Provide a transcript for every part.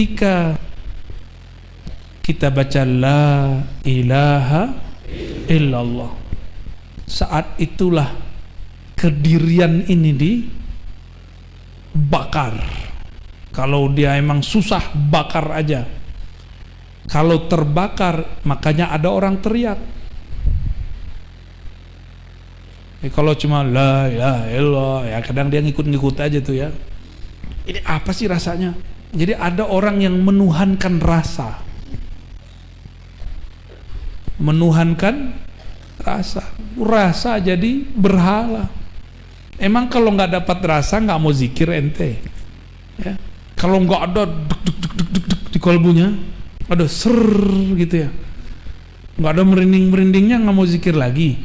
ketika kita baca la ilaha illallah saat itulah kedirian ini dibakar kalau dia emang susah bakar aja kalau terbakar makanya ada orang teriak Ya, kalau cuma la ya Allah ya kadang dia ngikut-ngikut aja tuh ya. Ini apa sih rasanya? Jadi ada orang yang menuhankan rasa. Menuhankan rasa. Rasa jadi berhala. Emang kalau nggak dapat rasa nggak mau zikir ente. Ya. Kalau nggak ada duk, duk, duk, duk, duk, duk di kolbunya, ada ser gitu ya. Nggak ada merinding-merindingnya nggak mau zikir lagi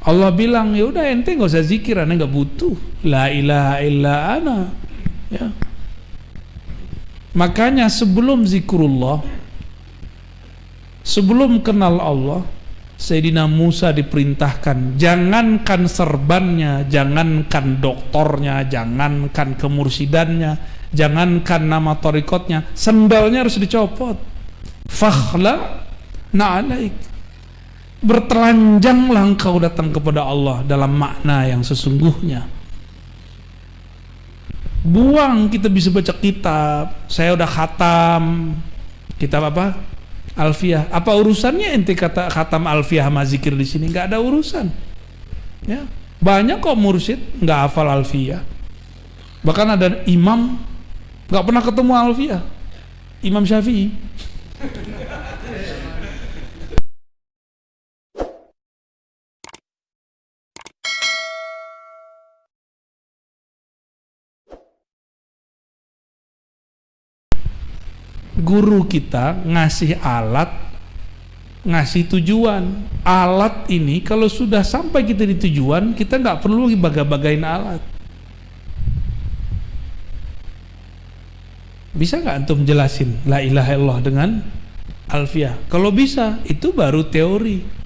Allah bilang ya udah ente nggak usah zikir ane nggak butuh la ilaha illa ana ya makanya sebelum zikrullah sebelum kenal Allah Sayyidina Musa diperintahkan jangankan serbannya jangankan doktornya jangankan kemursidannya jangankan nama torikotnya sendalnya harus dicopot. Fakhla na'alaik. Bertelanjanglah engkau datang kepada Allah dalam makna yang sesungguhnya buang kita bisa baca kitab. Saya udah khatam. Kitab apa? Alfiah. Apa urusannya ente kata khatam alfiah sama zikir di sini? Nggak ada urusan. Ya. Banyak kok mursyid nggak hafal alfiah. Bahkan ada imam. Nggak pernah ketemu alfiah. Imam syafi'i guru kita ngasih alat ngasih tujuan. Alat ini kalau sudah sampai kita di tujuan kita nggak perlu baga-bagain alat. Bisa nggak antum jelasin la ilaha illallah dengan alfiah? Kalau bisa itu baru teori.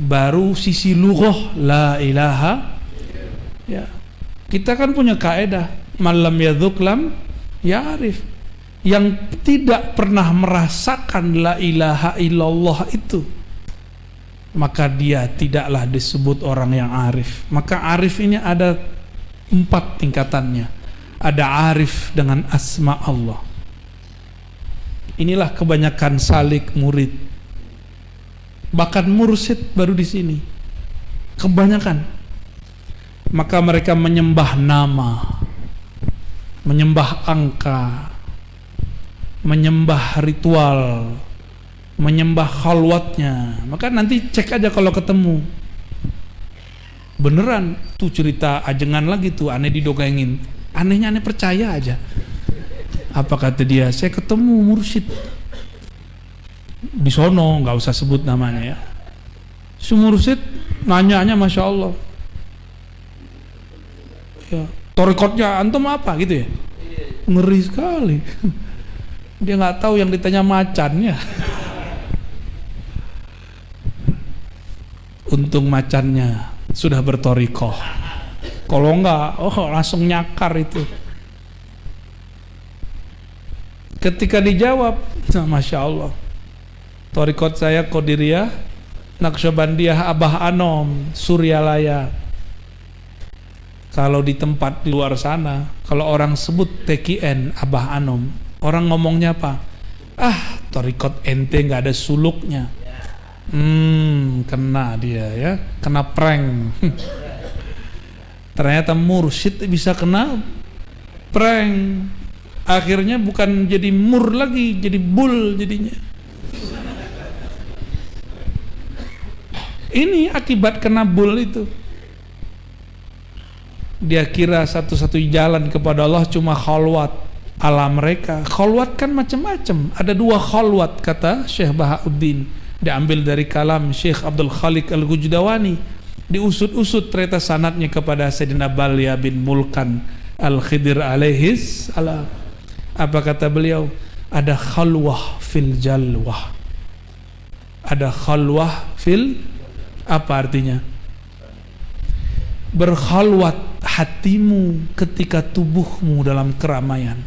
Baru sisi lughah la ilaha ya. Kita kan punya kaedah malam yadzuk lam ya arif yang tidak pernah merasakan la ilaha illallah itu maka dia tidaklah disebut orang yang arif. Maka arif ini ada empat tingkatannya. Ada arif dengan asma Allah. Inilah kebanyakan salik murid. Bahkan mursid baru di sini. Kebanyakan. Maka mereka menyembah nama menyembah angka menyembah ritual menyembah khalwatnya. Maka nanti cek aja kalau ketemu. Beneran tuh cerita ajengan lagi tuh aneh didogengin anehnya aneh percaya aja. Apa kata dia? Saya ketemu mursyid. Di sono nggak usah sebut namanya ya. Si mursyid nanya-nanya masya Allah. Ya torikotnya antum apa? Gitu ya. Ngeri sekali dia nggak tahu yang ditanya macannya untung macannya sudah bertorikoh. Kalau enggak oh langsung nyakar itu. Ketika dijawab nah, Masya Allah. Torikot saya Qadiriyah Naqsyabandiyah Abah Anom Suryalaya. Kalau di tempat di luar sana kalau orang sebut TKN Abah Anom Orang ngomongnya apa? Ah, torikot ente nggak ada suluknya. Hmm, kena dia ya, kena prank. Ternyata mursyid bisa kena prank. Akhirnya bukan jadi mur lagi, jadi bull jadinya. Ini akibat kena bull itu. Dia kira satu-satu jalan kepada Allah cuma khalwat ala mereka. Khalwat kan macam-macam. Ada dua khalwat kata Syekh Bahauddin. Diambil dari kalam Syekh Abdul Khalik Al-Gujdawani diusut-usut ternyata sanatnya kepada Sayyidina Balya bin Mulkan Al-Khidir alaihis ala apa kata beliau? Ada khalwah fil jalwah. Ada khalwah fil apa artinya? Berkhalwat hatimu ketika tubuhmu dalam keramaian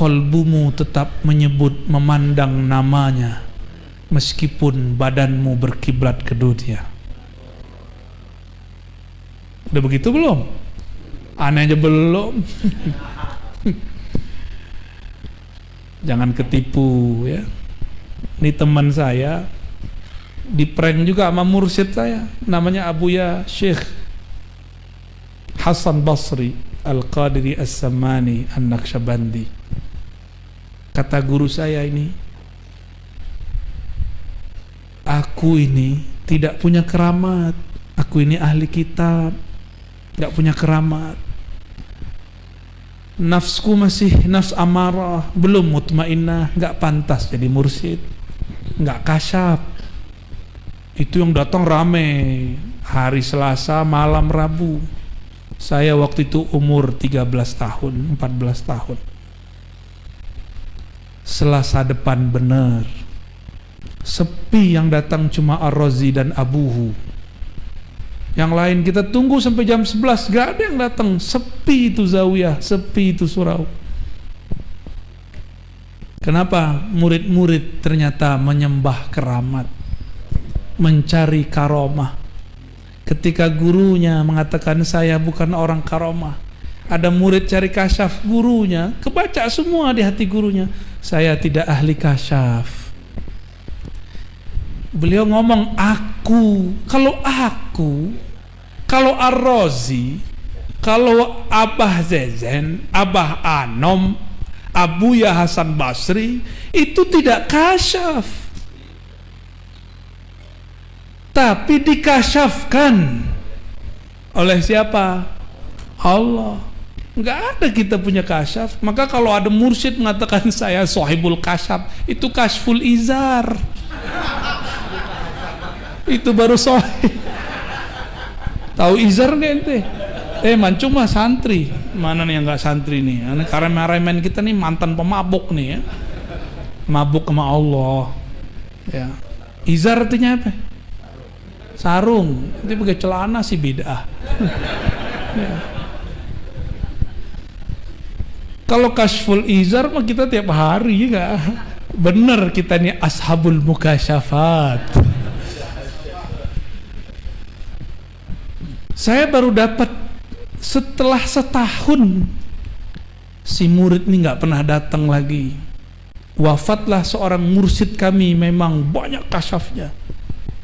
kolbumu tetap menyebut memandang namanya meskipun badanmu berkiblat ke dunia udah begitu belum? aneh aja belum. Jangan ketipu ya. Ini teman saya di prank juga sama mursyid saya namanya Abuya Syekh Hasan Basri Al-Qadiri As-Samani An-Naqsyabandi kata guru saya ini aku ini tidak punya keramat. Aku ini ahli kitab tidak punya keramat. Nafsku masih nafs amarah belum mutmainnah nggak pantas jadi mursyid nggak kasyaf. Itu yang datang rame hari Selasa malam Rabu. Saya waktu itu umur 13 tahun 14 tahun Selasa depan benar. Sepi yang datang cuma Ar-Razi dan Abuhu. Yang lain kita tunggu sampai jam 11 gak ada yang datang. Sepi itu Zawiyah sepi itu Surau. Kenapa murid-murid ternyata menyembah keramat mencari karomah? Ketika gurunya mengatakan saya bukan orang karomah ada murid cari kasyaf gurunya kebaca semua di hati gurunya saya tidak ahli kasyaf. Beliau ngomong aku kalau aku kalau Ar-Razi kalau Abah Zezen Abah Anom Abu Ya Hasan Basri itu tidak kasyaf. Tapi dikasyafkan oleh siapa? Allah nggak ada kita punya kasyaf maka kalau ada mursyid mengatakan saya sohibul kasyaf itu kasful izar. Itu baru sohib. Tahu izar nggak ente? Eh mancung mah santri. Mana nih yang nggak santri nih? Karena remen kita nih mantan pemabuk nih ya. Mabuk sama Allah. Ya. Izar artinya apa? Sarung. Itu pakai celana sih beda ya. Kalau kasful izar mah kita tiap hari ya bener kita nih ashabul mukasyafat. Saya baru dapat setelah setahun. Si murid ini nggak pernah datang lagi. Wafatlah seorang mursid kami memang banyak kasyafnya.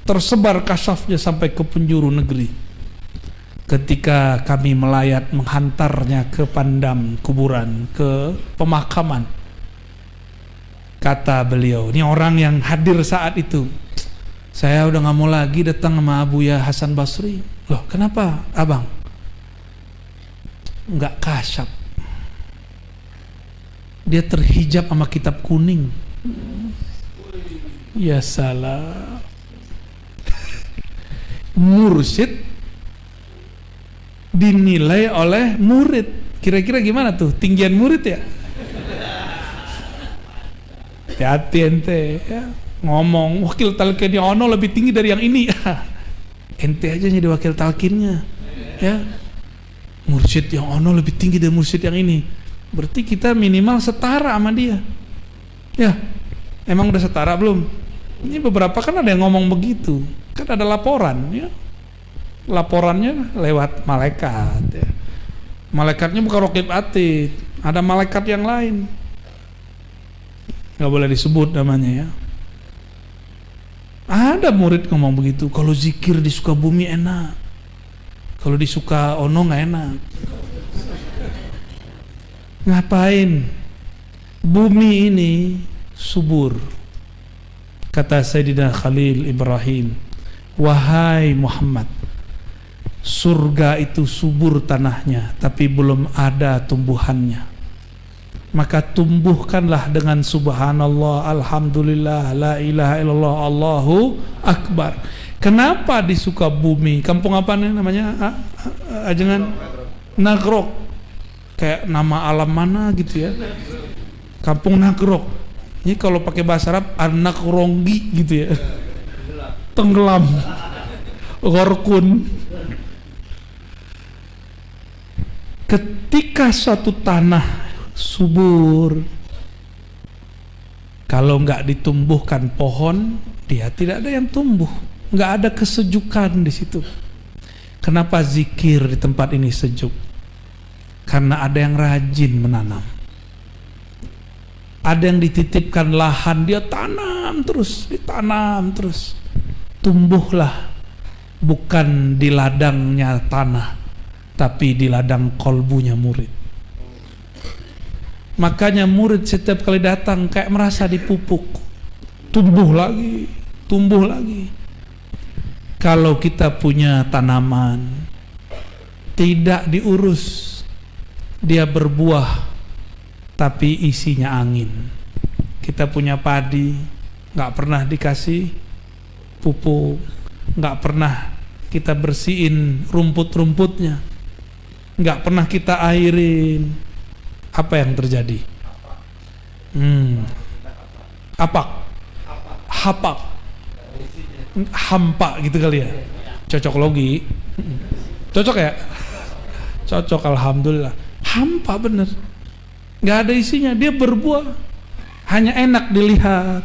Tersebar kasafnya sampai ke penjuru negeri ketika kami melayat menghantarnya ke pandam kuburan ke pemakaman kata beliau ini orang yang hadir saat itu. Saya udah nggak mau lagi datang sama Abu Ya Hasan Basri. Loh kenapa abang? Nggak kasyaf. Dia terhijab sama kitab kuning. Ya salah. Mursyid dinilai oleh murid. Kira-kira gimana tuh? Tinggian murid ya? Hati-hati ente ya. ngomong wakil talkinnya ono lebih tinggi dari yang ini. Ente aja jadi wakil talkinnya ya. Mursyid yang ono lebih tinggi dari mursyid yang ini. Berarti kita minimal setara sama dia. Ya emang udah setara belum? Ini beberapa kan ada yang ngomong begitu. Kan ada laporan ya laporannya lewat malaikat ya. malaikatnya bukan rokib atid ada malaikat yang lain. Nggak boleh disebut namanya ya. Ada murid ngomong begitu kalau zikir di bumi enak kalau di ono nggak enak. Ngapain? Bumi ini subur kata Sayyidina Khalil Ibrahim. Wahai Muhammad Surga itu subur tanahnya Tapi belum ada tumbuhannya. Maka tumbuhkanlah dengan subhanallah Alhamdulillah La ilaha illallah Allahu Akbar. Kenapa di bumi? Kampung apa nih namanya? Ajengan? Nagrok. Kayak nama alam mana gitu ya? Kampung Nagrok. Ini kalau pakai bahasa Arab Anak ronggi gitu ya. Tenggelam. Gorkun ketika suatu tanah subur kalau nggak ditumbuhkan pohon dia tidak ada yang tumbuh. Nggak ada kesejukan di situ. Kenapa zikir di tempat ini sejuk? Karena ada yang rajin menanam. Ada yang dititipkan lahan dia tanam terus ditanam terus. Tumbuhlah bukan di ladangnya tanah tapi di ladang kolbunya murid. Makanya murid setiap kali datang kayak merasa dipupuk. Tumbuh lagi tumbuh lagi. Kalau kita punya tanaman tidak diurus dia berbuah tapi isinya angin. Kita punya padi nggak pernah dikasih pupuk nggak pernah kita bersihin rumput-rumputnya nggak pernah kita airin apa yang terjadi? Hmm. Apa? Hapak. Hampa gitu kali ya. Cocok logi. Cocok ya? Cocok alhamdulillah. Hampa bener. Gak ada isinya. Dia berbuah. Hanya enak dilihat,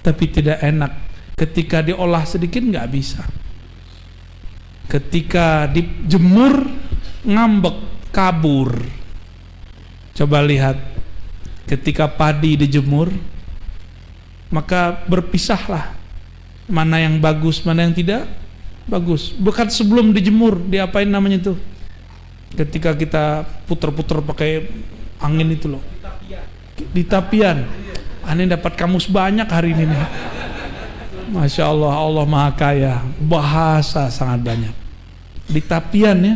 tapi tidak enak. Ketika diolah sedikit nggak bisa. Ketika dijemur ngambek, kabur Coba lihat ketika padi dijemur maka berpisahlah mana yang bagus, mana yang tidak bagus. Bukan sebelum dijemur, diapain namanya itu? Ketika kita puter-puter pakai angin itu loh. Di tapian. Aneh dapat kamus banyak hari ini nih. Masya Allah, Allah Maha Kaya. Bahasa sangat banyak. Di tapian ya.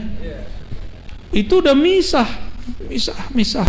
Itu udah misah, misah, misah.